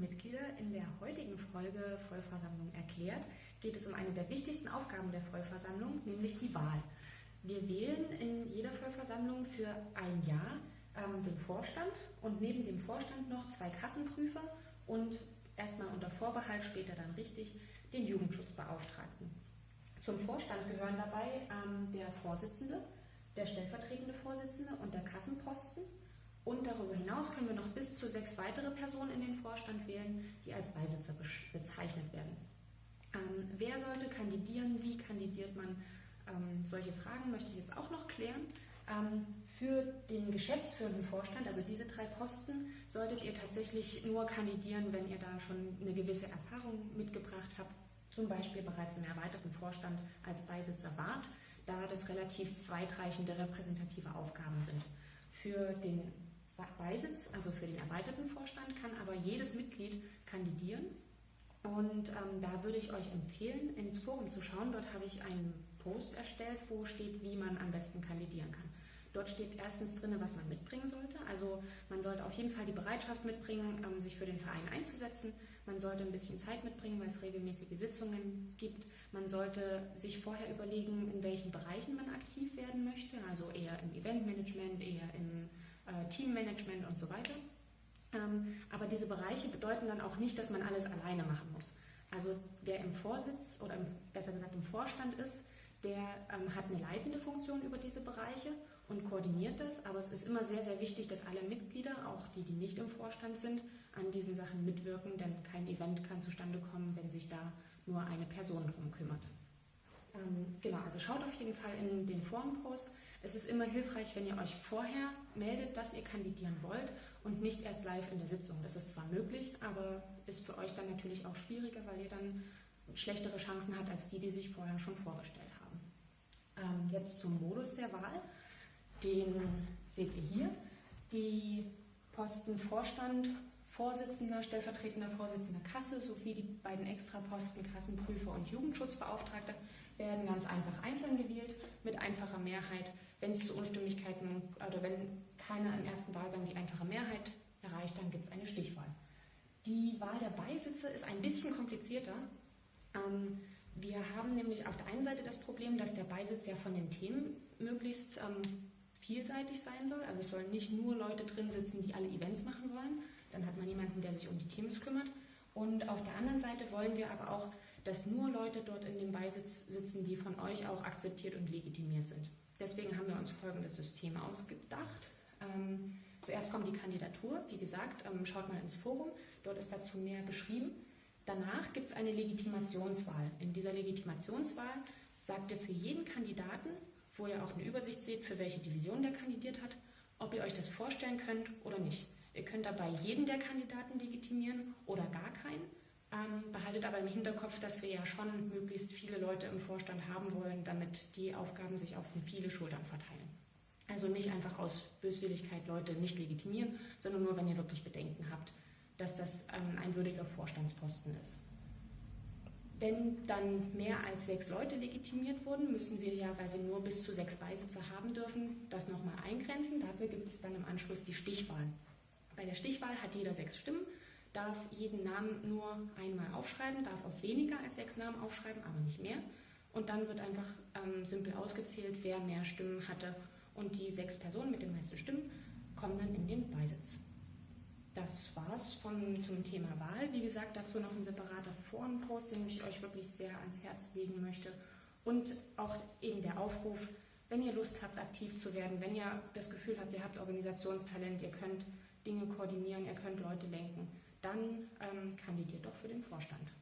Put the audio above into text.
Mitglieder, in der heutigen Folge Vollversammlung erklärt geht es um eine der wichtigsten Aufgaben der Vollversammlung, nämlich die Wahl. Wir wählen in jeder Vollversammlung für ein Jahr ähm, den Vorstand und neben dem Vorstand noch zwei Kassenprüfer und erstmal unter Vorbehalt, später dann richtig, den Jugendschutzbeauftragten. Zum Vorstand gehören dabei ähm, der Vorsitzende, der stellvertretende Vorsitzende und der Kassenposten. Und darüber hinaus können wir noch bis zu sechs weitere Personen in den Vorstand wählen, die als Beisitzer bezeichnet werden. Ähm, wer sollte kandidieren? Wie kandidiert man? Ähm, solche Fragen möchte ich jetzt auch noch klären. Ähm, für den geschäftsführenden Vorstand, also diese drei Posten, solltet ihr tatsächlich nur kandidieren, wenn ihr da schon eine gewisse Erfahrung mitgebracht habt, zum Beispiel bereits im erweiterten Vorstand als Beisitzer wart, da das relativ weitreichende repräsentative Aufgaben sind. Für den Beisitz, also für den erweiterten Vorstand, kann aber jedes Mitglied kandidieren. Und ähm, da würde ich euch empfehlen, ins Forum zu schauen. Dort habe ich einen Post erstellt, wo steht, wie man am besten kandidieren kann. Dort steht erstens drin, was man mitbringen sollte. Also man sollte auf jeden Fall die Bereitschaft mitbringen, ähm, sich für den Verein einzusetzen. Man sollte ein bisschen Zeit mitbringen, weil es regelmäßige Sitzungen gibt. Man sollte sich vorher überlegen, in welchen Bereichen man aktiv werden möchte. Also eher im Eventmanagement, eher im äh, Teammanagement und so weiter. Ähm, aber diese Bereiche bedeuten dann auch nicht, dass man alles alleine machen muss. Also wer im Vorsitz oder im, besser gesagt im Vorstand ist, der ähm, hat eine leitende Funktion über diese Bereiche und koordiniert das. Aber es ist immer sehr, sehr wichtig, dass alle Mitglieder, auch die, die nicht im Vorstand sind, an diesen Sachen mitwirken, denn kein Event kann zustande kommen, wenn sich da nur eine Person drum kümmert. Ähm, genau, also schaut auf jeden Fall in den Forenpost. Es ist immer hilfreich, wenn ihr euch vorher meldet, dass ihr kandidieren wollt und nicht erst live in der Sitzung. Das ist zwar möglich, aber ist für euch dann natürlich auch schwieriger, weil ihr dann schlechtere Chancen habt als die, die sich vorher schon vorgestellt haben. Ähm, jetzt zum Modus der Wahl. Den seht ihr hier. Die Posten Vorstand, Vorsitzender, stellvertretender Vorsitzender Kasse sowie die beiden Extraposten Kassenprüfer und Jugendschutzbeauftragter werden ganz einfach einzeln gewählt mit einfacher Mehrheit wenn es zu Unstimmigkeiten oder wenn keiner im ersten Wahlgang die einfache Mehrheit erreicht, dann gibt es eine Stichwahl. Die Wahl der Beisitzer ist ein bisschen komplizierter. Ähm, wir haben nämlich auf der einen Seite das Problem, dass der Beisitz ja von den Themen möglichst ähm, vielseitig sein soll. Also es sollen nicht nur Leute drin sitzen, die alle Events machen wollen. Dann hat man jemanden, der sich um die Teams kümmert. Und auf der anderen Seite wollen wir aber auch, dass nur Leute dort in dem Beisitz sitzen, die von euch auch akzeptiert und legitimiert sind. Deswegen haben wir uns folgendes System ausgedacht. Ähm, zuerst kommt die Kandidatur, wie gesagt, ähm, schaut mal ins Forum, dort ist dazu mehr beschrieben. Danach gibt es eine Legitimationswahl. In dieser Legitimationswahl sagt ihr für jeden Kandidaten, wo ihr auch eine Übersicht seht, für welche Division der kandidiert hat, ob ihr euch das vorstellen könnt oder nicht. Ihr könnt dabei jeden der Kandidaten legitimieren oder gar keinen. Ähm, behaltet aber im Hinterkopf, dass wir ja schon möglichst viele Leute im Vorstand haben wollen, damit die Aufgaben sich auf viele Schultern verteilen. Also nicht einfach aus Böswilligkeit Leute nicht legitimieren, sondern nur, wenn ihr wirklich Bedenken habt, dass das ähm, ein würdiger Vorstandsposten ist. Wenn dann mehr als sechs Leute legitimiert wurden, müssen wir ja, weil wir nur bis zu sechs Beisitzer haben dürfen, das nochmal eingrenzen. Dafür gibt es dann im Anschluss die Stichwahl. Bei der Stichwahl hat jeder sechs Stimmen darf jeden Namen nur einmal aufschreiben, darf auf weniger als sechs Namen aufschreiben, aber nicht mehr. Und dann wird einfach ähm, simpel ausgezählt, wer mehr Stimmen hatte. Und die sechs Personen mit den meisten Stimmen kommen dann in den Beisitz. Das war's von, zum Thema Wahl. Wie gesagt, dazu noch ein separater Forenpost, den ich euch wirklich sehr ans Herz legen möchte. Und auch eben der Aufruf, wenn ihr Lust habt, aktiv zu werden, wenn ihr das Gefühl habt, ihr habt Organisationstalent, ihr könnt Dinge koordinieren, ihr könnt Leute lenken, dann ähm, kandidiert doch für den Vorstand.